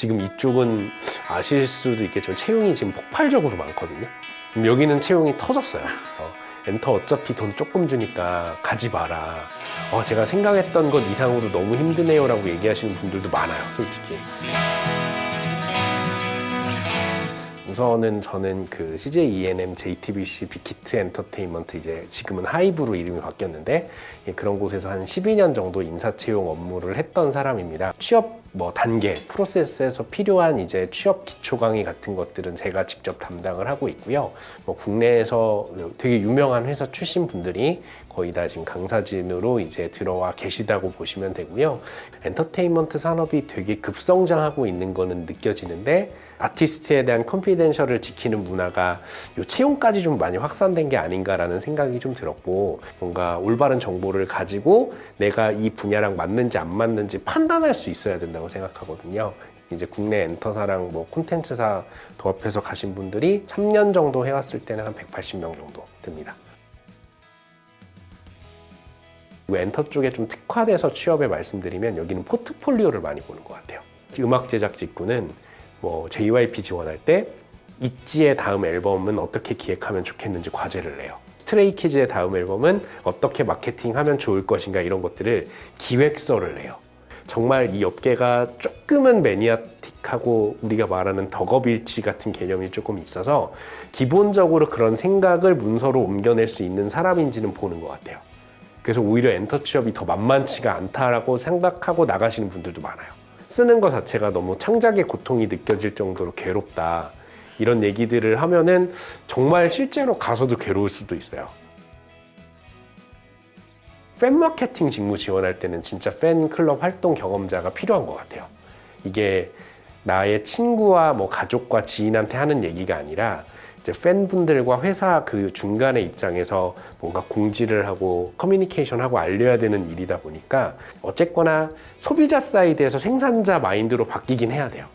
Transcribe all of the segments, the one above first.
지금 이쪽은 아실 수도 있겠지만 채용이 지금 폭발적으로 많거든요. 여기는 채용이 터졌어요. 어, 엔터 어차피 돈 조금 주니까 가지 마라. 어, 제가 생각했던 것 이상으로 너무 힘드네요 라고 얘기하시는 분들도 많아요, 솔직히. 우선은 저는 그 CJ ENM, JTBC, 빅히트 엔터테인먼트 이제 지금은 하이브로 이름이 바뀌었는데 예, 그런 곳에서 한 12년 정도 인사 채용 업무를 했던 사람입니다. 취업 뭐 단계, 프로세스에서 필요한 이제 취업 기초 강의 같은 것들은 제가 직접 담당을 하고 있고요. 뭐 국내에서 되게 유명한 회사 출신 분들이 거의 다 지금 강사진으로 이제 들어와 계시다고 보시면 되고요. 엔터테인먼트 산업이 되게 급성장하고 있는 거는 느껴지는데 아티스트에 대한 컨피덴셜을 지키는 문화가 요 채용까지 좀 많이 확산된 게 아닌가라는 생각이 좀 들었고 뭔가 올바른 정보를 가지고 내가 이 분야랑 맞는지 안 맞는지 판단할 수 있어야 된다 고 생각하거든요. 이제 국내 엔터사랑 뭐 콘텐츠사 도합해서 가신 분들이 3년 정도 해왔을 때는 한 180명 정도 됩니다. 그리고 엔터 쪽에 좀 특화돼서 취업에 말씀드리면 여기는 포트폴리오를 많이 보는 것 같아요. 음악 제작 직무는 뭐 JYP 지원할 때 있지의 다음 앨범은 어떻게 기획하면 좋겠는지 과제를 내요. 스트레이키즈의 다음 앨범은 어떻게 마케팅하면 좋을 것인가 이런 것들을 기획서를 내요. 정말 이 업계가 조금은 매니아틱하고 우리가 말하는 덕업일치 같은 개념이 조금 있어서 기본적으로 그런 생각을 문서로 옮겨낼 수 있는 사람인지는 보는 것 같아요. 그래서 오히려 엔터 취업이 더 만만치가 않다라고 생각하고 나가시는 분들도 많아요. 쓰는 것 자체가 너무 창작의 고통이 느껴질 정도로 괴롭다. 이런 얘기들을 하면은 정말 실제로 가서도 괴로울 수도 있어요. 팬 마케팅 직무 지원할 때는 진짜 팬클럽 활동 경험자가 필요한 것 같아요. 이게 나의 친구와 뭐 가족과 지인한테 하는 얘기가 아니라 이제 팬분들과 회사 그 중간의 입장에서 뭔가 공지를 하고 커뮤니케이션하고 알려야 되는 일이다 보니까 어쨌거나 소비자 side에서 생산자 마인드로 바뀌긴 해야 돼요.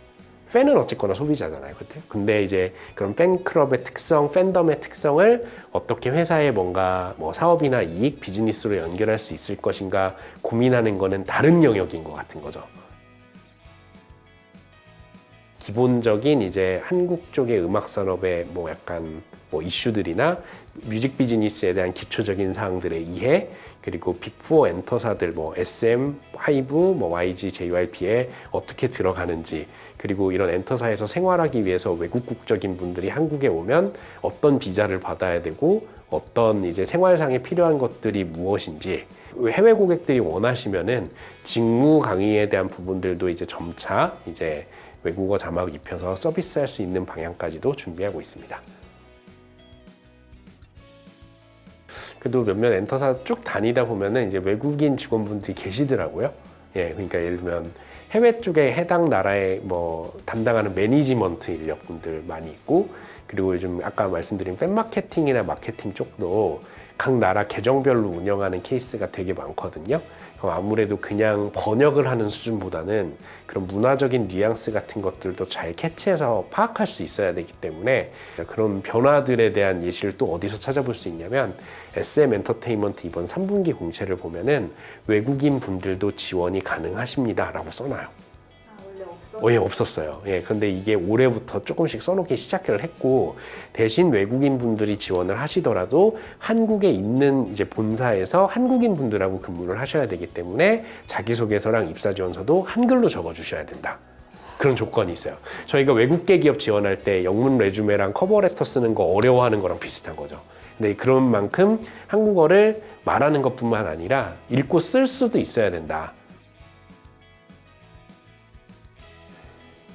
팬은 어쨌거나 소비자잖아요. 그때. 근데 이제 그런 팬클럽의 특성, 팬덤의 특성을 어떻게 회사의 뭔가 뭐 사업이나 이익, 비즈니스로 연결할 수 있을 것인가 고민하는 거는 다른 영역인 것 같은 거죠. 기본적인 이제 한국 쪽의 음악 산업의 뭐 약간 뭐 이슈들이나 music business에 대한 기초적인 사항들의 이해 그리고 빅4 엔터사들 뭐 SM, 하이브, 뭐 YG, JYP에 어떻게 들어가는지 그리고 이런 엔터사에서 생활하기 위해서 외국 국적인 분들이 한국에 오면 어떤 비자를 받아야 되고 어떤 이제 생활상에 필요한 것들이 무엇인지 해외 고객들이 원하시면은 직무 강의에 대한 부분들도 이제 점차 이제 외국어 자막 입혀서 서비스할 수 있는 방향까지도 준비하고 있습니다. 그래도 몇몇 엔터사 쭉 다니다 보면은 이제 외국인 직원분들이 계시더라고요. 예, 그러니까 예를 들면 해외 쪽에 해당 나라의 뭐 담당하는 매니지먼트 인력분들 많이 있고 그리고 요즘 아까 말씀드린 팬 마케팅이나 마케팅 쪽도 각 나라 계정별로 운영하는 케이스가 되게 많거든요. 그럼 아무래도 그냥 번역을 하는 수준보다는 그런 문화적인 뉘앙스 같은 것들도 잘 캐치해서 파악할 수 있어야 되기 때문에 그런 변화들에 대한 예시를 또 어디서 찾아볼 수 있냐면 SM 엔터테인먼트 이번 3분기 공채를 보면은 외국인 분들도 지원이 가능하십니다 라고 써놔요. 어, 예, 없었어요. 예, 근데 이게 올해부터 조금씩 써놓기 시작을 했고, 대신 외국인 분들이 지원을 하시더라도 한국에 있는 이제 본사에서 한국인 분들하고 근무를 하셔야 되기 때문에 자기소개서랑 입사지원서도 한글로 적어주셔야 된다. 그런 조건이 있어요. 저희가 외국계 기업 지원할 때 영문 레주메랑 커버레터 쓰는 거 어려워하는 거랑 비슷한 거죠. 근데 그런 만큼 한국어를 말하는 것뿐만 아니라 읽고 쓸 수도 있어야 된다.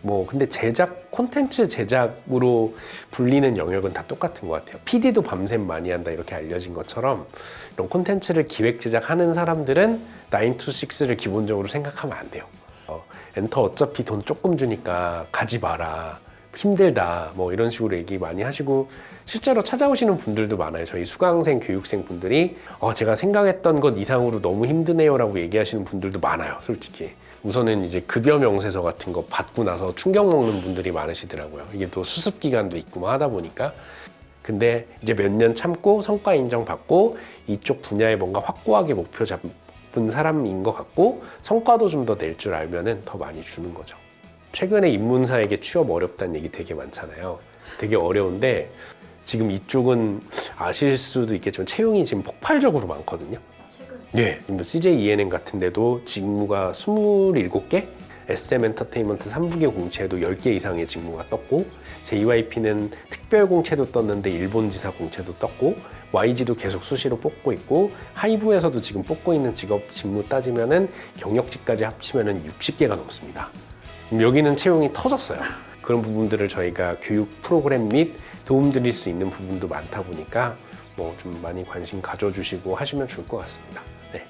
뭐 근데 제작 콘텐츠 제작으로 불리는 영역은 다 똑같은 것 같아요. PD도 밤샘 많이 한다 이렇게 알려진 것처럼 이런 콘텐츠를 기획 제작하는 사람들은 9 to 6를 기본적으로 생각하면 안 돼요. 어, 엔터 어차피 돈 조금 주니까 가지 마라. 힘들다 뭐 이런 식으로 얘기 많이 하시고 실제로 찾아오시는 분들도 많아요 저희 수강생 교육생 분들이 어, 제가 생각했던 것 이상으로 너무 힘드네요 라고 얘기하시는 분들도 많아요 솔직히 우선은 이제 급여 명세서 같은 거 받고 나서 충격 먹는 분들이 많으시더라고요. 이게 또 수습 기간도 있고 뭐 하다 보니까. 근데 이제 몇 년 참고 성과 인정 받고 이쪽 분야에 뭔가 확고하게 목표 잡은 사람인 것 같고 성과도 좀 더 낼 줄 알면은 더 많이 주는 거죠. 최근에 입문사에게 취업 어렵다는 얘기 되게 많잖아요. 되게 어려운데 지금 이쪽은 아실 수도 있겠지만 채용이 지금 폭발적으로 많거든요. 네, 뭐 CJ ENM 같은 데도 직무가 27개, SM 엔터테인먼트 3부계 공채도 10개 이상의 직무가 떴고 JYP는 특별 공채도 떴는데 일본 지사 공채도 떴고 YG도 계속 수시로 뽑고 있고 하이브에서도 지금 뽑고 있는 직업 직무 따지면은 경력직까지 합치면은 60개가 넘습니다. 여기는 채용이 터졌어요. 그런 부분들을 저희가 교육 프로그램 및 도움 드릴 수 있는 부분도 많다 보니까 뭐 좀 많이 관심 가져주시고 하시면 좋을 것 같습니다. 네.